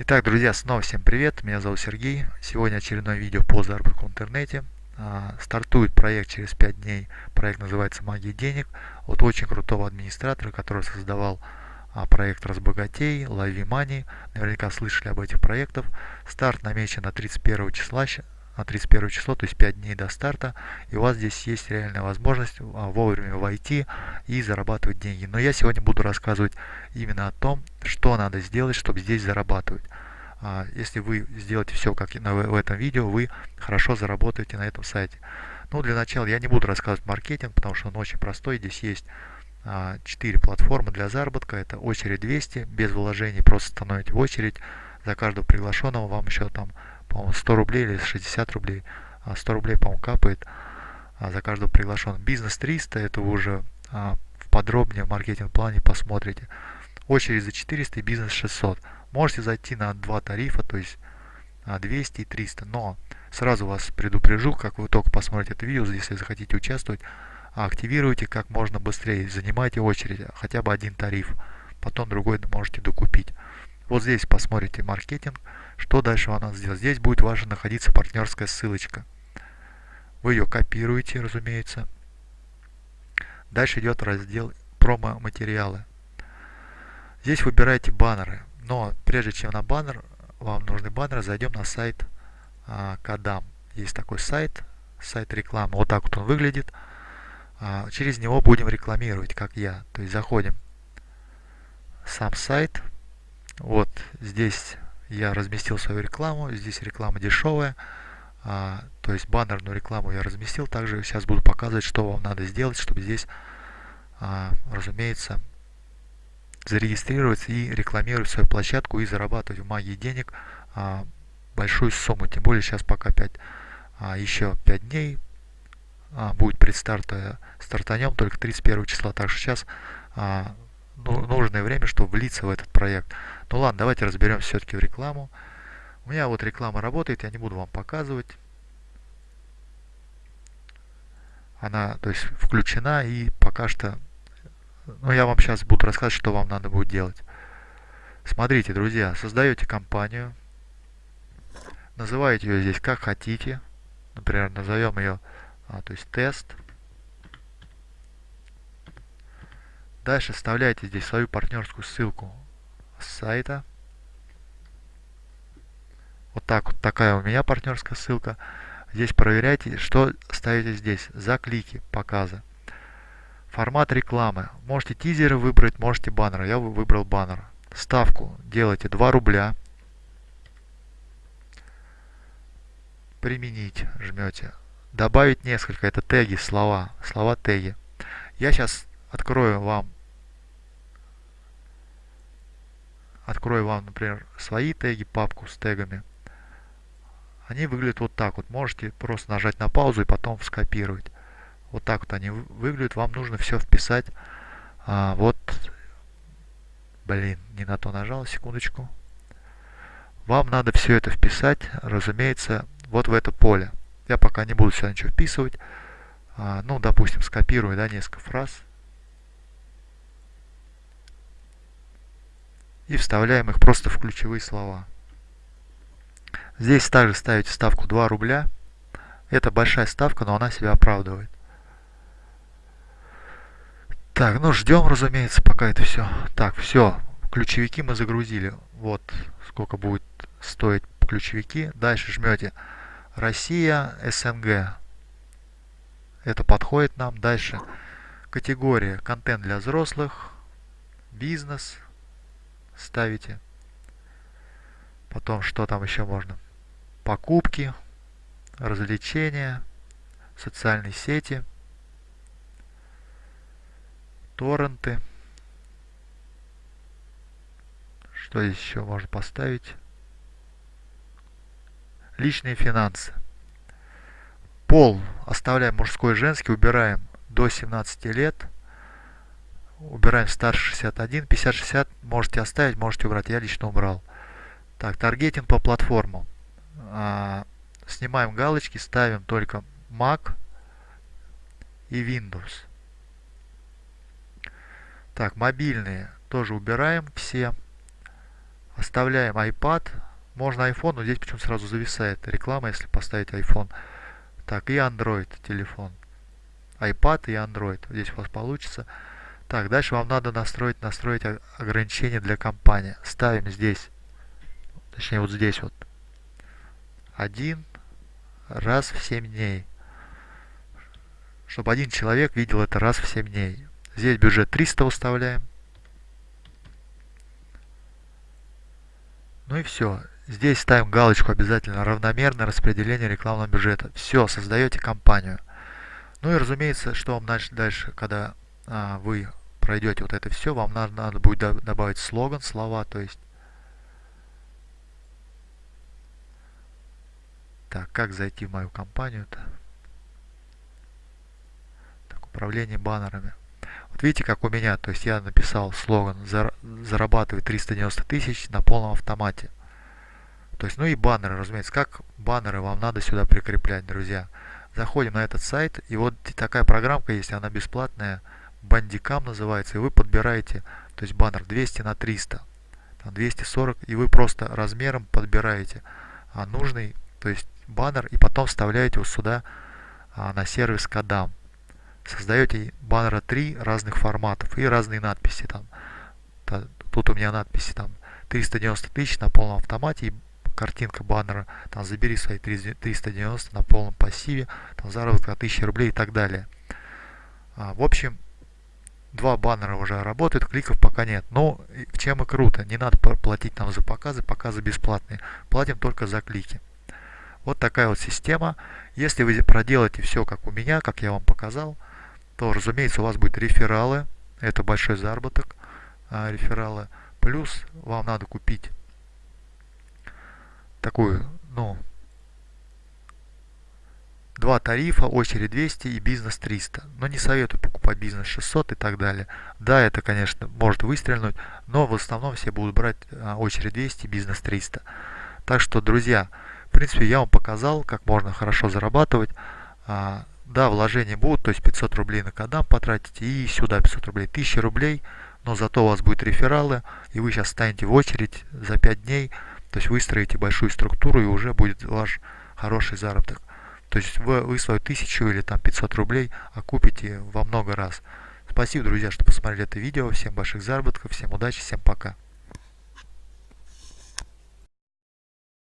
Итак, друзья, снова всем привет, меня зовут Сергей. Сегодня очередное видео по заработку в интернете. А, стартует проект через 5 дней, проект называется «Магия денег» от очень крутого администратора, который создавал а, проект «Разбогатей», «Лови Money». Наверняка слышали об этих проектах. Старт намечен на 31 числа, на 31 число, то есть 5 дней до старта, и у вас здесь есть реальная возможность а, вовремя войти и зарабатывать деньги. Но я сегодня буду рассказывать именно о том, что надо сделать, чтобы здесь зарабатывать. А, если вы сделаете все как в этом видео, вы хорошо заработаете на этом сайте. Ну, для начала я не буду рассказывать маркетинг, потому что он очень простой. Здесь есть 4 а, платформы для заработка. Это очередь 200, без вложений, просто становите в очередь. За каждого приглашенного вам еще там по-моему, 100 рублей или 60 рублей. 100 а рублей, по-моему, капает а, за каждого приглашенного. Бизнес 300, это вы уже а, подробнее в маркетинг-плане посмотрите. Очередь за 400 и бизнес 600. Можете зайти на два тарифа, то есть 200 и 300. Но сразу вас предупрежу, как вы только посмотрите это видео, если захотите участвовать, активируйте как можно быстрее, занимайте очередь, хотя бы один тариф, потом другой можете докупить. Вот здесь посмотрите маркетинг, что дальше вам надо сделать? Здесь будет ваша находиться партнерская ссылочка. Вы ее копируете, разумеется. Дальше идет раздел промо-материалы. Здесь выбираете баннеры. Но прежде чем на баннер, вам нужны баннеры, зайдем на сайт а, Кадам. Есть такой сайт, сайт рекламы. Вот так вот он выглядит. А, через него будем рекламировать, как я. То есть заходим сам сайт. Вот здесь я разместил свою рекламу, здесь реклама дешевая, а, то есть баннерную рекламу я разместил, также сейчас буду показывать, что вам надо сделать, чтобы здесь, а, разумеется, зарегистрироваться и рекламировать свою площадку и зарабатывать в магии денег а, большую сумму, тем более сейчас пока 5, а, еще 5 дней а, будет предстарт, стартанем только 31 числа, так что сейчас а, нужное время, чтобы влиться в этот проект. Ну ладно, давайте разберемся все-таки в рекламу. У меня вот реклама работает, я не буду вам показывать. Она, то есть, включена и пока что... Ну, я вам сейчас буду рассказывать, что вам надо будет делать. Смотрите, друзья, создаете компанию, называете ее здесь как хотите. Например, назовем ее, а, то есть, тест. Дальше вставляете здесь свою партнерскую ссылку с сайта. Вот так вот такая у меня партнерская ссылка. Здесь проверяйте, что ставите здесь за клики показа. Формат рекламы. Можете тизеры выбрать, можете баннеры. Я выбрал баннер. Ставку делайте 2 рубля. Применить жмете. Добавить несколько. Это теги, слова. Слова теги. Я сейчас открою вам открою вам, например, свои теги, папку с тегами, они выглядят вот так вот. Можете просто нажать на паузу и потом скопировать. Вот так вот они выглядят. Вам нужно все вписать. А, вот, блин, не на то нажал, секундочку. Вам надо все это вписать, разумеется, вот в это поле. Я пока не буду сюда ничего вписывать. А, ну, допустим, скопирую, да, несколько фраз. И вставляем их просто в ключевые слова. Здесь также ставите ставку 2 рубля. Это большая ставка, но она себя оправдывает. Так, ну ждем, разумеется, пока это все. Так, все, ключевики мы загрузили. Вот сколько будет стоить ключевики. Дальше жмете Россия, СНГ. Это подходит нам. Дальше категория контент для взрослых, бизнес, ставите. Потом, что там еще можно? Покупки, развлечения, социальные сети, торренты. Что здесь еще можно поставить? Личные финансы. Пол оставляем мужской и женский, убираем до 17 лет – убираем старше 61, 50-60 можете оставить, можете убрать, я лично убрал. Так, таргетинг по платформам. А, снимаем галочки, ставим только Mac и Windows. Так, мобильные тоже убираем все. Оставляем iPad. Можно iPhone, но здесь почему сразу зависает реклама, если поставить iPhone. Так, и Android телефон. iPad и Android. Здесь у вас получится. Так, дальше вам надо настроить, настроить ограничения для компании. Ставим здесь, точнее вот здесь вот, один раз в 7 дней. Чтобы один человек видел это раз в 7 дней. Здесь бюджет 300 выставляем. Ну и все. Здесь ставим галочку обязательно равномерное распределение рекламного бюджета. Все, создаете компанию. Ну и разумеется, что вам дальше, дальше когда а, вы пройдете вот это все, вам надо, надо будет добавить слоган, слова, то есть Так, как зайти в мою компанию-то? Так, управление баннерами. Вот видите, как у меня, то есть я написал слоган «Зарабатывай 390 тысяч на полном автомате». То есть, ну и баннеры, разумеется. Как баннеры вам надо сюда прикреплять, друзья? Заходим на этот сайт, и вот такая программка есть, она бесплатная, Bandicam называется, и вы подбираете, то есть баннер 200 на 300, там 240, и вы просто размером подбираете а нужный, то есть баннер, и потом вставляете вот сюда а, на сервис кодам создаете баннера 3 разных форматов и разные надписи там. Тут у меня надписи там 390 тысяч на полном автомате и картинка баннера, там забери свои 390 на полном пассиве, там заработок 1000 рублей и так далее. А, в общем, два баннера уже работают, кликов пока нет. Но чем и круто, не надо платить нам за показы, показы бесплатные, платим только за клики. Вот такая вот система. Если вы проделаете все как у меня, как я вам показал, то, разумеется, у вас будет рефералы. Это большой заработок а, рефералы. Плюс вам надо купить такую, ну, два тарифа, очередь 200 и бизнес 300. Но не советую покупать бизнес 600 и так далее. Да, это, конечно, может выстрелить, но в основном все будут брать а, очередь 200 и бизнес 300. Так что, друзья, в принципе, я вам показал, как можно хорошо зарабатывать. А, да, вложения будут, то есть 500 рублей на кадам потратите и сюда 500 рублей, 1000 рублей, но зато у вас будут рефералы, и вы сейчас станете в очередь за 5 дней, то есть выстроите большую структуру и уже будет ваш хороший заработок. То есть вы, вы свою 1000 или там 500 рублей окупите во много раз. Спасибо, друзья, что посмотрели это видео. Всем больших заработков, всем удачи, всем пока.